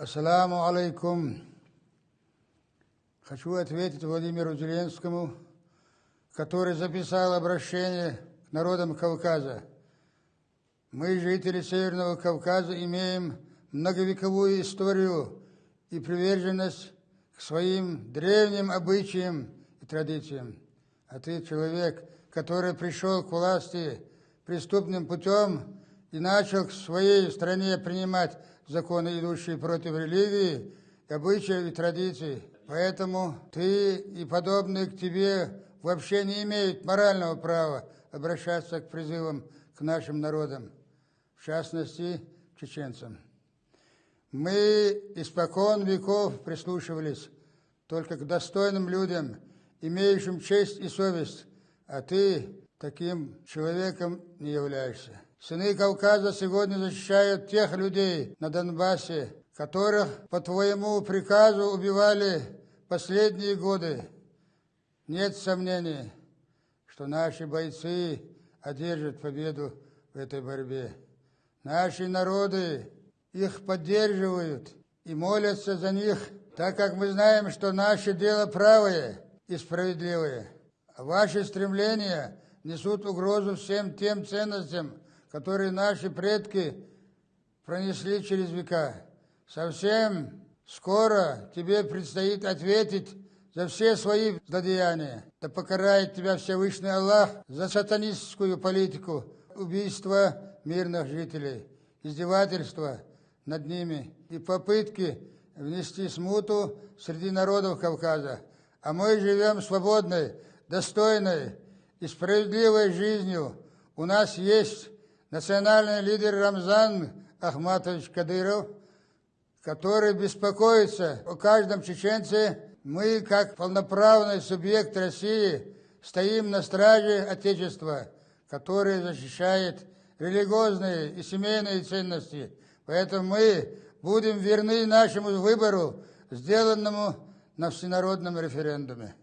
Ассаламу алейкум. Хочу ответить Владимиру Зеленскому, который записал обращение к народам Кавказа. Мы, жители Северного Кавказа, имеем многовековую историю и приверженность к своим древним обычаям и традициям. А ты человек, который пришел к власти преступным путем и начал в своей стране принимать законы, идущие против религии, обычаев и традиций. Поэтому ты и подобные к тебе вообще не имеют морального права обращаться к призывам к нашим народам, в частности, к чеченцам. Мы испокон веков прислушивались только к достойным людям, имеющим честь и совесть, а ты таким человеком не являешься. Сыны Кавказа сегодня защищают тех людей на Донбассе, которых по твоему приказу убивали последние годы. Нет сомнений, что наши бойцы одержат победу в этой борьбе. Наши народы их поддерживают и молятся за них, так как мы знаем, что наше дело правое и справедливое. А ваши стремления несут угрозу всем тем ценностям, которые наши предки пронесли через века. Совсем скоро тебе предстоит ответить за все свои злодеяния. Да покарает тебя Всевышний Аллах за сатанистскую политику, убийство мирных жителей, издевательства над ними и попытки внести смуту среди народов Кавказа. А мы живем свободной, достойной и справедливой жизнью. У нас есть национальный лидер Рамзан Ахматович Кадыров, который беспокоится о каждом чеченце. Мы, как полноправный субъект России, стоим на страже Отечества, которое защищает религиозные и семейные ценности. Поэтому мы будем верны нашему выбору, сделанному на всенародном референдуме.